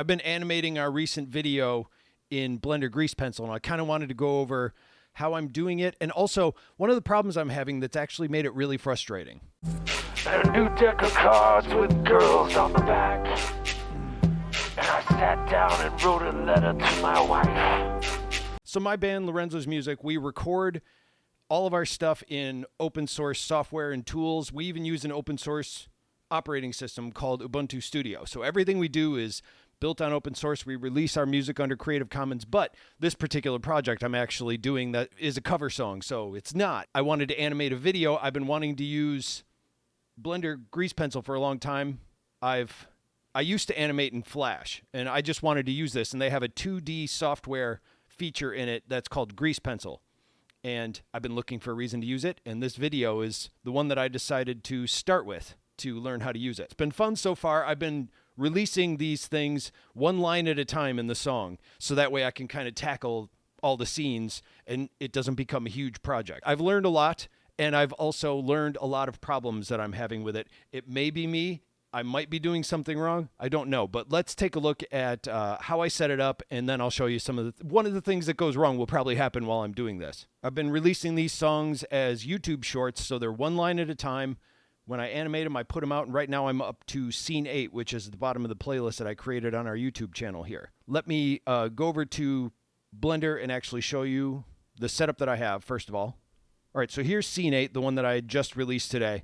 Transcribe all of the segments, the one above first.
I've been animating our recent video in Blender Grease Pencil, and I kind of wanted to go over how I'm doing it, and also one of the problems I'm having that's actually made it really frustrating. A new deck of cards with girls on the back. And I sat down and wrote a letter to my wife. So my band Lorenzo's Music, we record all of our stuff in open source software and tools. We even use an open source operating system called Ubuntu Studio. So everything we do is built on open source. We release our music under Creative Commons, but this particular project I'm actually doing that is a cover song, so it's not. I wanted to animate a video. I've been wanting to use Blender Grease Pencil for a long time. I've I used to animate in Flash, and I just wanted to use this, and they have a 2D software feature in it that's called Grease Pencil. And I've been looking for a reason to use it, and this video is the one that I decided to start with to learn how to use it. It's been fun so far. I've been releasing these things one line at a time in the song, so that way I can kind of tackle all the scenes and it doesn't become a huge project. I've learned a lot, and I've also learned a lot of problems that I'm having with it. It may be me, I might be doing something wrong. I don't know, but let's take a look at uh, how I set it up, and then I'll show you some of the. Th- one of the things that goes wrong will probably happen while I'm doing this. I've been releasing these songs as YouTube shorts, so they're one line at a time. When I animate them, I put them out, and right now I'm up to scene eight, which is at the bottom of the playlist that I created on our YouTube channel here. Let me uh, go over to Blender and actually show you the setup that I have, first of all. All right, so here's scene eight, the one that I just released today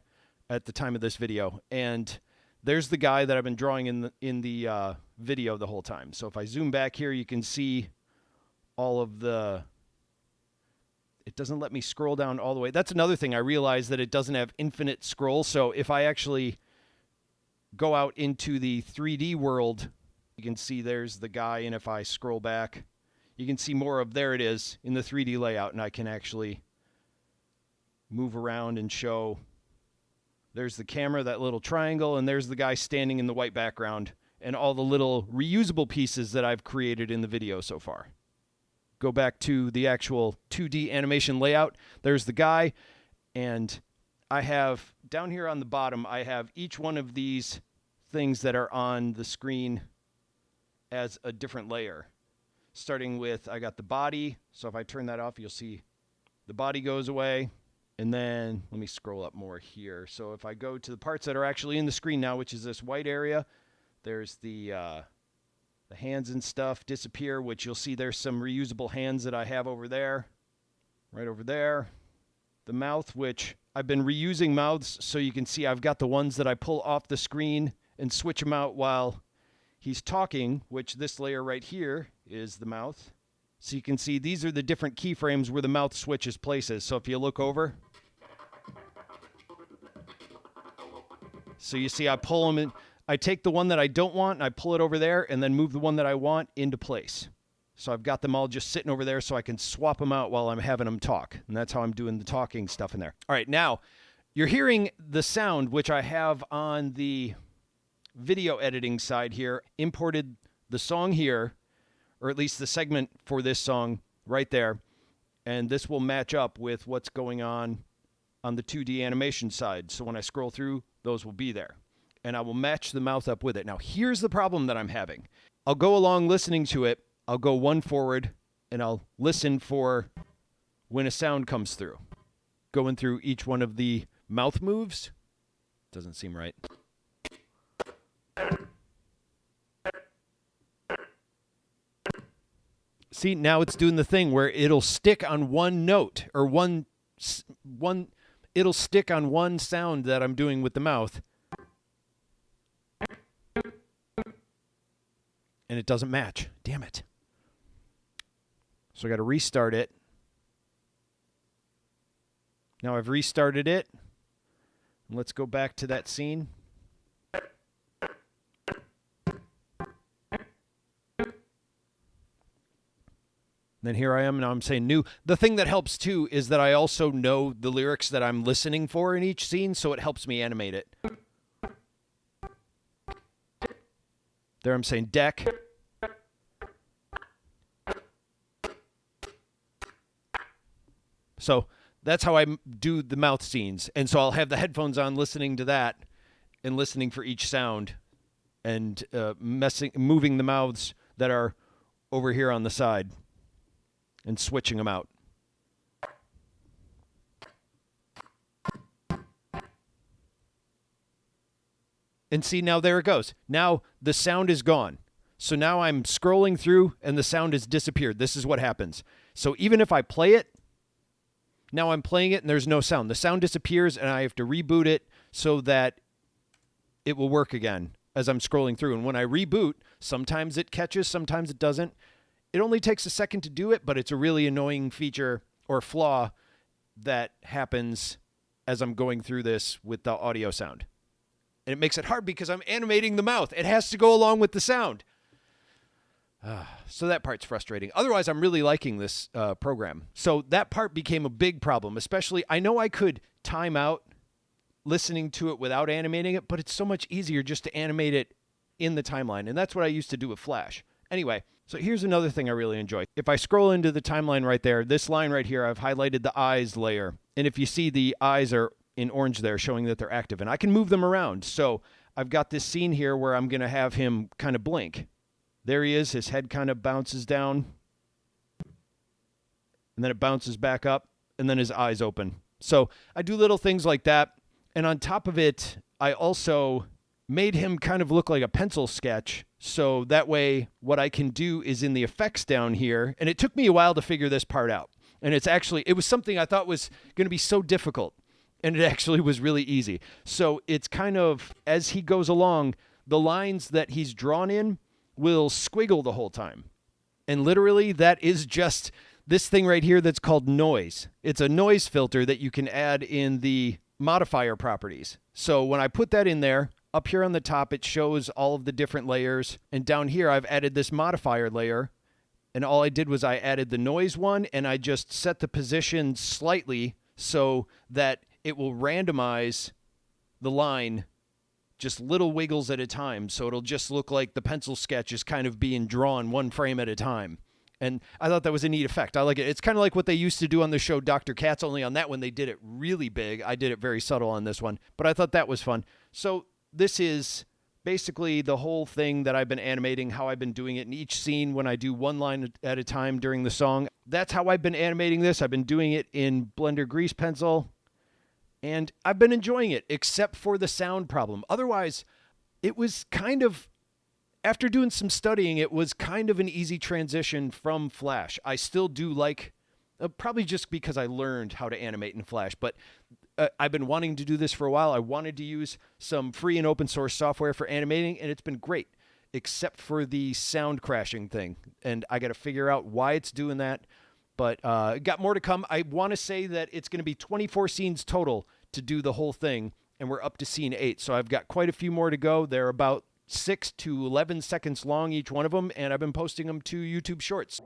at the time of this video. And there's the guy that I've been drawing in the, in the uh, video the whole time. So if I zoom back here, you can see all of the. It doesn't let me scroll down all the way. That's another thing. I realized that it doesn't have infinite scroll. So if I actually go out into the 3D world, you can see there's the guy. And if I scroll back, you can see more of there it is in the 3D layout. And I can actually move around and show there's the camera, that little triangle, and there's the guy standing in the white background, and all the little reusable pieces that I've created in the video so far. Go back to the actual 2D animation layout. There's the guy, and I have down here on the bottom, I have each one of these things that are on the screen as a different layer. Starting with, I got the body. So if I turn that off, you'll see the body goes away. And then let me scroll up more here. So if I go to the parts that are actually in the screen now, which is this white area, there's the uh, the hands and stuff disappear, which you'll see there's some reusable hands that I have over there, right over there. The mouth, which I've been reusing mouths, so you can see I've got the ones that I pull off the screen and switch them out while he's talking, which this layer right here is the mouth. So you can see these are the different keyframes where the mouth switches places. So if you look over, So you see, I pull them in. I take the one that I don't want and I pull it over there and then move the one that I want into place. So I've got them all just sitting over there so I can swap them out while I'm having them talk. And that's how I'm doing the talking stuff in there. All right, now you're hearing the sound, which I have on the video editing side here, imported the song here, or at least the segment for this song right there. And this will match up with what's going on on the 2D animation side. So when I scroll through, those will be there. And I will match the mouth up with it. Now, here's the problem that I'm having I'll go along listening to it, I'll go one forward, and I'll listen for when a sound comes through. Going through each one of the mouth moves doesn't seem right. See, now it's doing the thing where it'll stick on one note or one one it'll stick on one sound that I'm doing with the mouth. And it doesn't match. Damn it. So I got to restart it. Now I've restarted it. Let's go back to that scene. then here I am. Now I'm saying new. The thing that helps too is that I also know the lyrics that I'm listening for in each scene, so it helps me animate it. There I'm saying deck. So that's how I do the mouth scenes. And so I'll have the headphones on listening to that and listening for each sound and uh, messing, moving the mouths that are over here on the side and switching them out. And see, now there it goes. Now the sound is gone. So now I'm scrolling through and the sound has disappeared. This is what happens. So even if I play it, now I'm playing it and there's no sound. The sound disappears and I have to reboot it so that it will work again as I'm scrolling through. And when I reboot, sometimes it catches, sometimes it doesn't. It only takes a second to do it, but it's a really annoying feature or flaw that happens as I'm going through this with the audio sound. And it makes it hard because I'm animating the mouth. It has to go along with the sound. so that part's frustrating. Otherwise, I'm really liking this uh, program. So that part became a big problem, especially I know I could time out listening to it without animating it, but it's so much easier just to animate it in the timeline. And that's what I used to do with Flash. Anyway, so here's another thing I really enjoy. If I scroll into the timeline right there, this line right here, I've highlighted the eyes layer. And if you see the eyes are in orange there showing that they're active and I can move them around. So I've got this scene here where I'm going to have him kind of blink. There he is. His head kind of bounces down and then it bounces back up and then his eyes open. So I do little things like that. And on top of it, I also made him kind of look like a pencil sketch. So that way, what I can do is in the effects down here, and it took me a while to figure this part out. And it's actually, it was something I thought was going to be so difficult and it actually was really easy. So it's kind of as he goes along, the lines that he's drawn in will squiggle the whole time. And literally, that is just this thing right here that's called noise. It's a noise filter that you can add in the modifier properties. So when I put that in there, up here on the top, it shows all of the different layers. And down here, I've added this modifier layer. And all I did was I added the noise one and I just set the position slightly so that it will randomize the line just little wiggles at a time. So it'll just look like the pencil sketch is kind of being drawn one frame at a time. And I thought that was a neat effect. I like it. It's kind of like what they used to do on the show Dr. Katz, only on that one they did it really big. I did it very subtle on this one, but I thought that was fun. So this is basically the whole thing that I've been animating, how I've been doing it in each scene when I do one line at a time during the song. That's how I've been animating this. I've been doing it in Blender Grease Pencil and I've been enjoying it, except for the sound problem. Otherwise, it was kind of, after doing some studying, it was kind of an easy transition from Flash. I still do like, uh, probably just because I learned how to animate in Flash, but uh, I've been wanting to do this for a while. I wanted to use some free and open source software for animating, and it's been great, except for the sound crashing thing. And I got to figure out why it's doing that. But uh, got more to come. I want to say that it's going to be 24 scenes total to do the whole thing, and we're up to scene eight. So I've got quite a few more to go. They're about six to 11 seconds long, each one of them, and I've been posting them to YouTube Shorts.